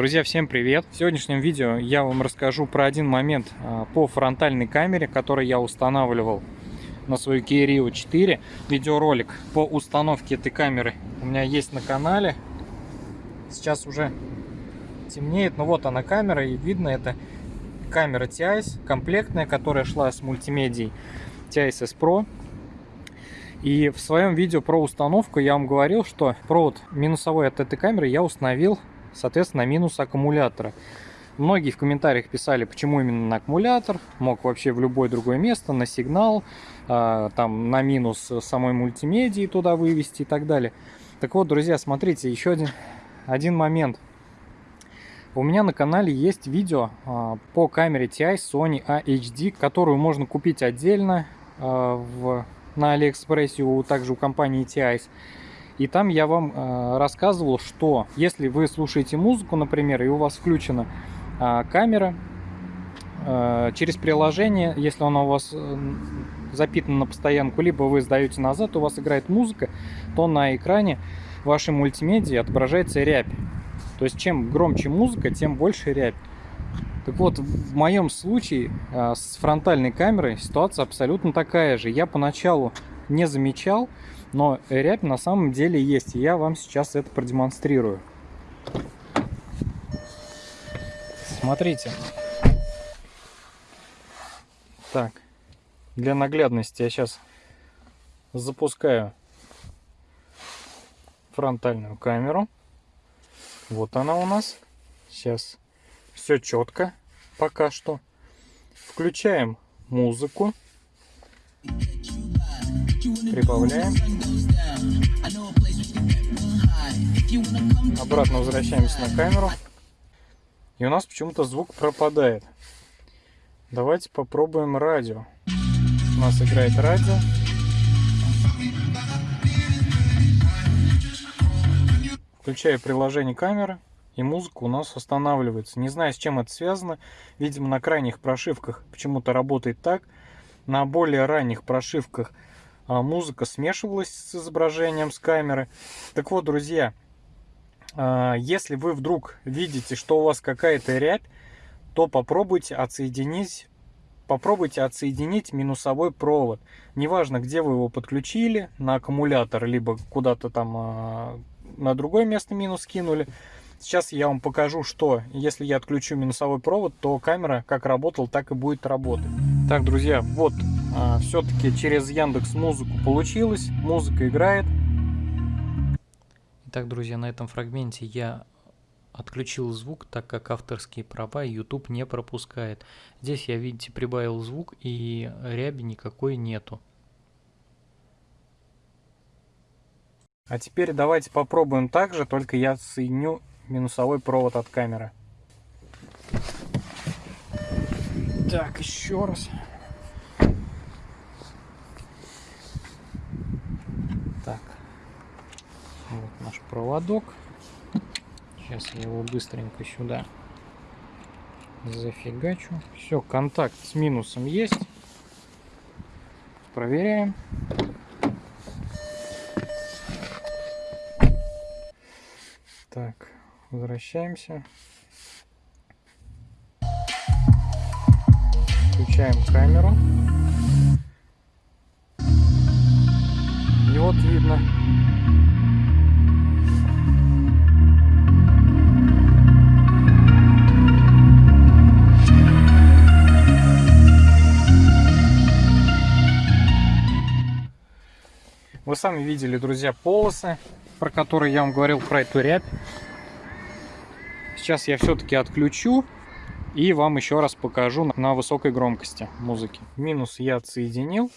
Друзья, всем привет! В сегодняшнем видео я вам расскажу про один момент а, по фронтальной камере, который я устанавливал на свою Kia Rio 4. Видеоролик по установке этой камеры у меня есть на канале. Сейчас уже темнеет, но вот она камера, и видно это камера TIS, комплектная, которая шла с мультимедией TIS S Pro. И в своем видео про установку я вам говорил, что провод минусовой от этой камеры я установил соответственно, минус аккумулятора. Многие в комментариях писали, почему именно на аккумулятор, мог вообще в любое другое место, на сигнал, а, там на минус самой мультимедии туда вывести и так далее. Так вот, друзья, смотрите, еще один, один момент. У меня на канале есть видео а, по камере TI Sony AHD, которую можно купить отдельно а, в, на Алиэкспрессе, у, также у компании TI. И там я вам э, рассказывал, что если вы слушаете музыку, например, и у вас включена э, камера, э, через приложение, если она у вас э, запитана на постоянку, либо вы сдаете назад, у вас играет музыка, то на экране вашей мультимедии отображается рябь. То есть чем громче музыка, тем больше рябь. Так вот, в моем случае э, с фронтальной камерой ситуация абсолютно такая же. Я поначалу не замечал, но рябь на самом деле есть, и я вам сейчас это продемонстрирую. Смотрите. Так, для наглядности я сейчас запускаю фронтальную камеру. Вот она у нас. Сейчас все четко пока что. Включаем музыку. Прибавляем. Обратно возвращаемся на камеру. И у нас почему-то звук пропадает. Давайте попробуем радио. У нас играет радио. Включаю приложение камеры, и музыка у нас останавливается. Не знаю, с чем это связано. Видимо, на крайних прошивках почему-то работает так. На более ранних прошивках музыка смешивалась с изображением с камеры. Так вот, друзья, а, если вы вдруг видите, что у вас какая-то рябь, то попробуйте отсоединить попробуйте отсоединить минусовой провод. Неважно, где вы его подключили, на аккумулятор, либо куда-то там а, на другое место минус кинули. Сейчас я вам покажу, что если я отключу минусовой провод, то камера как работала, так и будет работать. Так, друзья, вот а, все-таки через Яндекс Музыку получилось. Музыка играет. Итак, друзья, на этом фрагменте я отключил звук, так как авторские права YouTube не пропускает. Здесь я, видите, прибавил звук и ряби никакой нету. А теперь давайте попробуем так же, только я соединю минусовой провод от камеры. Так, еще раз. Вот наш проводок. Сейчас я его быстренько сюда зафигачу. Все, контакт с минусом есть. Проверяем. Так, возвращаемся. Включаем камеру. И вот видно. Вы сами видели, друзья, полосы, про которые я вам говорил, про эту рябь. Сейчас я все-таки отключу и вам еще раз покажу на высокой громкости музыки. Минус я отсоединил.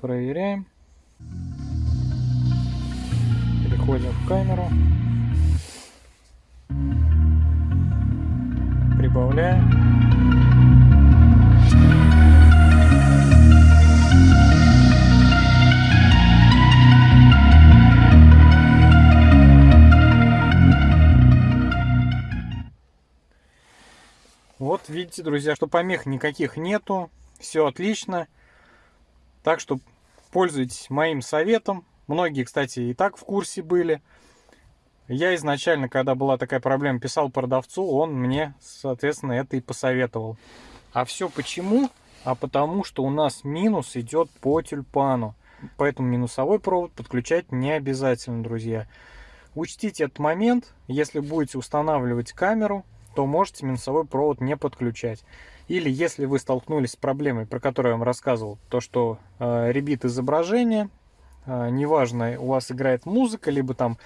Проверяем. Переходим в камеру. Прибавляем. Видите, друзья, что помех никаких нету. Все отлично. Так что пользуйтесь моим советом. Многие, кстати, и так в курсе были. Я изначально, когда была такая проблема, писал продавцу, он мне, соответственно, это и посоветовал. А все почему? А потому что у нас минус идет по тюльпану. Поэтому минусовой провод подключать не обязательно, друзья. Учтите этот момент. Если будете устанавливать камеру, то можете минусовой провод не подключать. Или если вы столкнулись с проблемой, про которую я вам рассказывал, то что э, ребит изображение, э, неважно, у вас играет музыка, либо там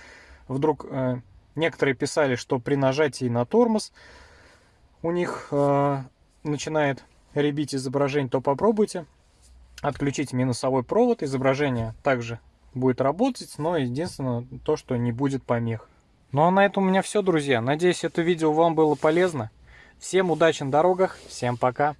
вдруг э, некоторые писали, что при нажатии на тормоз у них э, начинает ребить изображение, то попробуйте отключить минусовой провод, изображение также будет работать, но единственное то, что не будет помех. Ну а на этом у меня все, друзья. Надеюсь, это видео вам было полезно. Всем удачи на дорогах, всем пока.